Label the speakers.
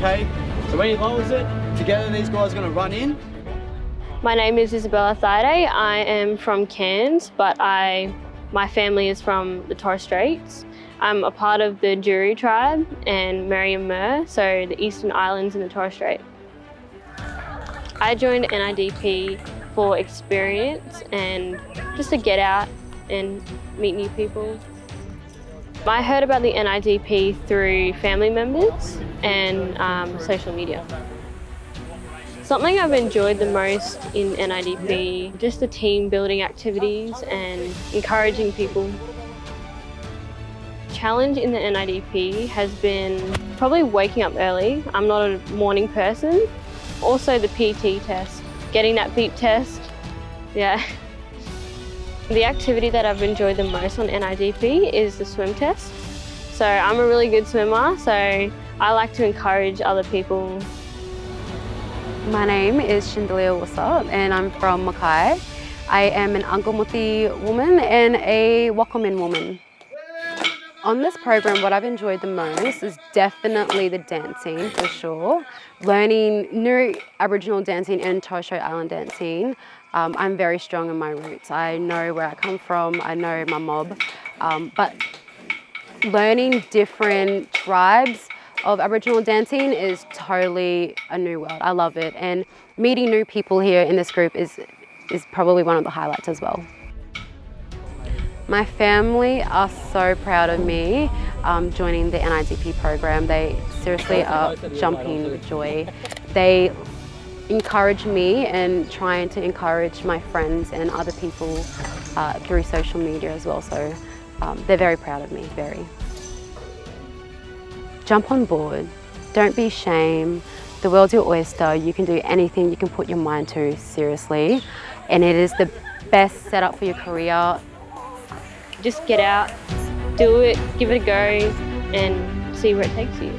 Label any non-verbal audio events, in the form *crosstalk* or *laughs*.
Speaker 1: when he lowers it, together these guys are going to run in.
Speaker 2: My name is Isabella Thide. I am from Cairns, but I, my family is from the Torres Straits. I'm a part of the Juru tribe and Meriam Mer, so the Eastern Islands in the Torres Strait. I joined NIDP for experience and just to get out and meet new people. I heard about the NIDP through family members and um, social media. Something I've enjoyed the most in NIDP, just the team building activities and encouraging people. Challenge in the NIDP has been probably waking up early. I'm not a morning person. Also the PT test, getting that beep test, yeah. *laughs* The activity that I've enjoyed the most on NIDP is the swim test. So I'm a really good swimmer, so I like to encourage other people.
Speaker 3: My name is Shindalia Wasa and I'm from Mackay. I am an Angkamuthi woman and a Wakamin woman. On this program, what I've enjoyed the most is definitely the dancing, for sure. Learning new Aboriginal dancing and Tosho Island dancing. Um, I'm very strong in my roots. I know where I come from, I know my mob, um, but learning different tribes of Aboriginal dancing is totally a new world. I love it. And meeting new people here in this group is, is probably one of the highlights as well. My family are so proud of me um, joining the NIDP program. They seriously *laughs* are jumping with joy. They encourage me and trying to encourage my friends and other people uh, through social media as well. So um, they're very proud of me, very. Jump on board, don't be ashamed. The world's your oyster, you can do anything you can put your mind to, seriously. And it is the best setup for your career
Speaker 2: just get out, do it, give it a go and see where it takes you.